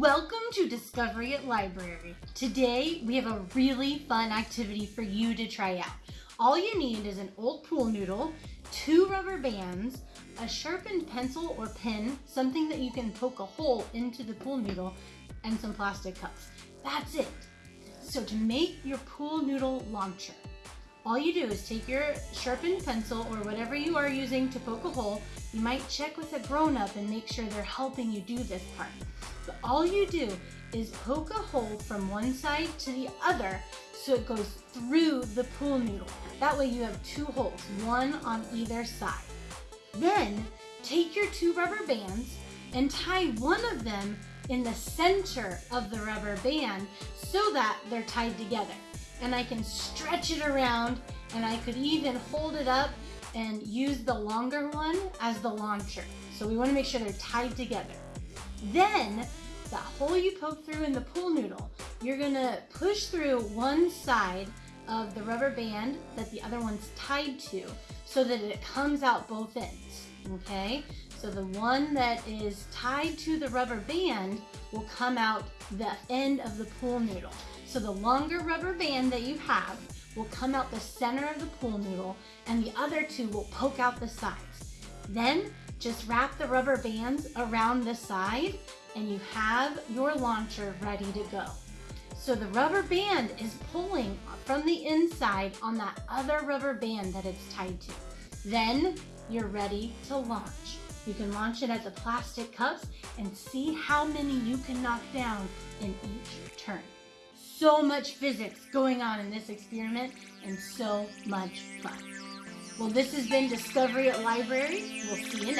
Welcome to Discovery at Library. Today we have a really fun activity for you to try out. All you need is an old pool noodle, two rubber bands, a sharpened pencil or pen, something that you can poke a hole into the pool noodle, and some plastic cups. That's it. So to make your pool noodle launcher, all you do is take your sharpened pencil or whatever you are using to poke a hole. You might check with a grown-up and make sure they're helping you do this part. But all you do is poke a hole from one side to the other so it goes through the pool noodle. That way you have two holes, one on either side. Then take your two rubber bands and tie one of them in the center of the rubber band so that they're tied together and I can stretch it around and I could even hold it up and use the longer one as the launcher. So we wanna make sure they're tied together. Then, that hole you poke through in the pool noodle, you're gonna push through one side of the rubber band that the other one's tied to so that it comes out both ends, okay? So the one that is tied to the rubber band will come out the end of the pool noodle. So the longer rubber band that you have will come out the center of the pool noodle and the other two will poke out the sides. Then just wrap the rubber bands around the side and you have your launcher ready to go. So the rubber band is pulling from the inside on that other rubber band that it's tied to. Then you're ready to launch. You can launch it at the plastic cups and see how many you can knock down in each turn so much physics going on in this experiment and so much fun. Well, this has been Discovery at Library. We'll see you next.